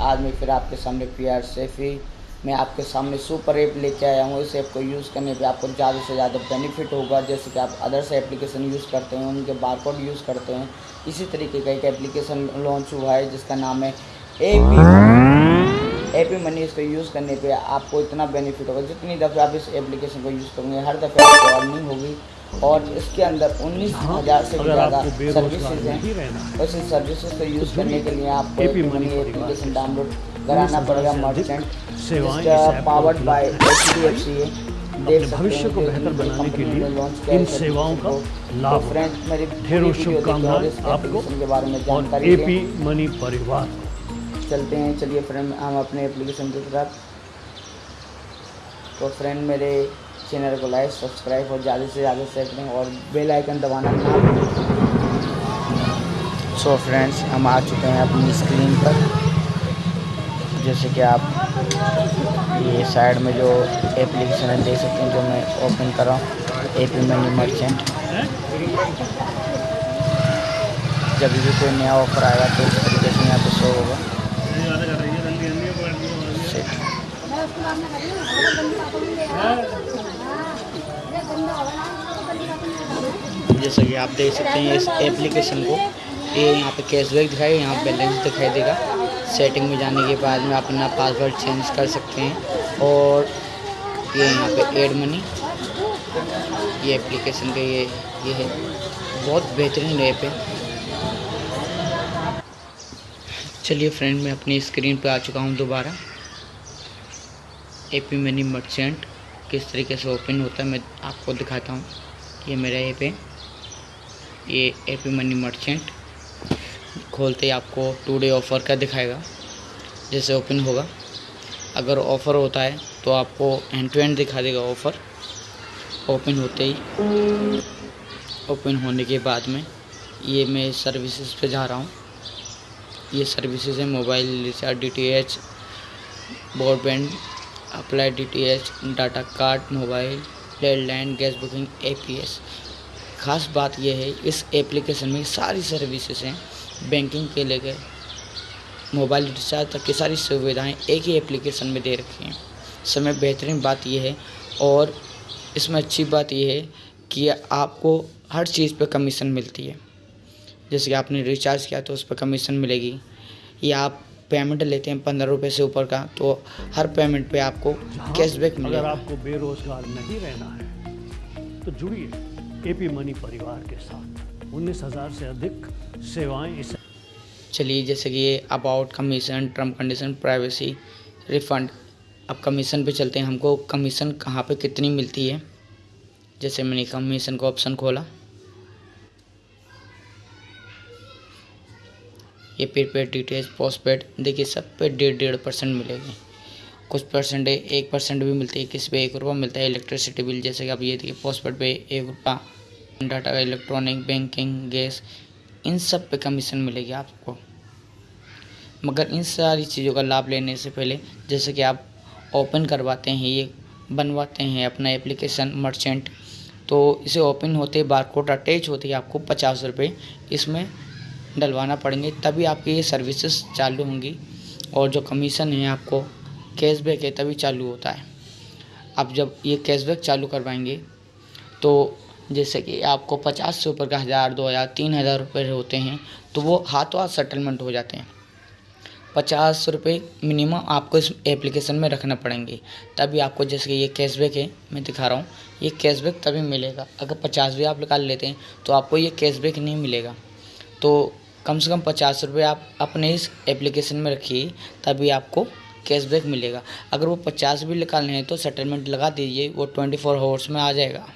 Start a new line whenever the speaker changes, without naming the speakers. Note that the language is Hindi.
आज मैं फिर आपके सामने पी आर सेफी मैं आपके सामने सुपर ऐप लेके आया हूँ। इस ऐप को यूज़ करने पे आपको ज़्यादा से ज़्यादा बेनिफिट होगा। जैसे कि आप अदर्स एप्लीकेशन यूज़ करते हैं, उनके बारकोड यूज़ करते हैं। इसी तरीके का एक एप्लीकेशन लॉन्च हुआ है, जिसका नाम है A P A P money इसको यूज़ करने पे आपको इतना बेनिफिट होगा जितनी दफ़े आप इस एप्लीकेशन को यूज़ करेंगे, हर दफ़े आपको अर्निंग होगी। और इसके अंदर उन्नीस हज़ार से ज़्यादा सर्विसेज़ हैं। बस इन सर्विसेज़ को यूज़ करने के लिए आपको एप्लीकेशन डाउनलोड कराना पड़ेगा merchant powered by H D F C
भविष्य को बेहतर बनाने के लिए इन सेवाओं का लाभ ढेरों शुभकामनाएँ आपको
के बारे में
और एपी मनी परिवार
चलते हैं चलिए फ्रेंड हम अपने एप्लीकेशन की तरफ़। तो फ्रेंड मेरे चैनल को लाइक, सब्सक्राइब और ज़्यादा से ज़्यादा शेयर करें और बेल आइकन दबाना ना सो फ्रेंड्स हम आ चुके हैं अपनी स्क्रीन पर। जैसे कि आप ये साइड में जो एप्लीकेशन है, देख सकते हैं, जो मैं ओपन कर रहा हूँ ए पी मनी मर्चेंट जब भी कोई नया ऑफ़र आएगा तो से यहाँ पे शो होगा। जैसा कि आप देख सकते हैं इस एप्लीकेशन को। ये यहाँ पे कैशबैक दिखाई, यहाँ बैलेंस दिखाई देगा। सेटिंग में जाने के बाद में आप अपना पासवर्ड चेंज कर सकते हैं। और ये यहाँ पे एड मनी ये एप्लीकेशन का ये ये है। बहुत बेहतरीन ऐप है। चलिए फ्रेंड मैं अपनी स्क्रीन पे आ चुका हूँ दोबारा। ए पी मनी मर्चेंट किस तरीके से ओपन होता है, मैं आपको दिखाता हूँ। ये मेरा ऐप है। ये ए पी मनी मर्चेंट खोलते ही आपको टू डे ऑफ़र का दिखाएगा, जैसे ओपन होगा। अगर ऑफ़र होता है तो आपको एंड टू एंड दिखा देगा ऑफ़र ओपन होते ही ओपन होने के बाद में ये मैं सर्विसेज़ पे जा रहा हूँ। ये सर्विसेज़ है mobile recharge D T H broadband apply D T H data card mobile landline gas booking A P S ख़ास बात यह है इस एप्लीकेशन में सारी सर्विसेज़ हैं बैंकिंग के लेकर मोबाइल रिचार्ज तक की सारी सुविधाएँ एक ही एप्लीकेशन में दे रखी हैं। समय बेहतरीन बात यह है और इसमें अच्छी बात यह है कि आपको हर चीज़ पर कमीशन मिलती है। जैसे कि आपने रिचार्ज किया तो उस पर कमीशन मिलेगी। या आप पेमेंट लेते हैं पंद्रह रुपये से ऊपर का तो हर पेमेंट पे आपको कैशबैक मिलेगा अगर
आपको बेरोजगार नहीं रहना है तो जुड़िए। एपी मनी परिवार के साथ। उन्नीस हज़ार से अधिक सेवाएँ इस
चलिए, जैसे कि ये about commission term condition privacy refund अब कमीशन पे चलते हैं हमको। कमीशन कहाँ पे कितनी मिलती है? जैसे मैंने कमीशन का ऑप्शन खोला। ये prepaid D T H post paid देखिए सब पे डेढ़ डेढ़ परसेंट मिलेगी। कुछ परसेंट एक परसेंट भी मिलती है, किसी पे एक रुपया मिलता है इलेक्ट्रिसिटी बिल जैसे कि आप ये देखिए पोस्ट पेड पे एक रुपया डाटा इलेक्ट्रॉनिक बैंकिंग गैस इन सब पे कमीशन मिलेगी आपको। मगर इन सारी चीज़ों का लाभ लेने से पहले, जैसे कि आप ओपन करवाते हैं, ये बनवाते हैं अपना एप्लीकेशन मर्चेंट तो इसे ओपन होते बार बारकोड अटैच होते ही आपको पचास रुपये इसमें डलवाना पड़ेंगे, तभी आपकी ये सर्विसेज़ चालू होंगी और जो कमीशन है आपको कैशबैक है तभी चालू होता है। आप जब ये कैशबैक चालू करवाएँगे तो जैसे कि आपको पचास से ऊपर का हज़ार, दो हज़ार, तीन हज़ार रुपये होते हैं तो वो हाथों हाथ सेटलमेंट हो जाते हैं। पचास रुपये मिनिमम आपको इस एप्लीकेशन में रखना पड़ेंगे। तभी आपको जैसे कि ये कैशबैक है, मैं दिखा रहा हूँ, ये कैशबैक तभी मिलेगा। अगर पचास भी आप निकाल लेते हैं तो आपको ये कैशबैक नहीं मिलेगा। तो कम से कम पचास रुपये आप अपने इस एप्लीकेशन में रखिए, तभी आपको कैशबैक मिलेगा। अगर वो पचास भी निकालने हैं तो सेटलमेंट लगा दीजिए, वो ट्वेंटी फोर आवर्स में आ जाएगा।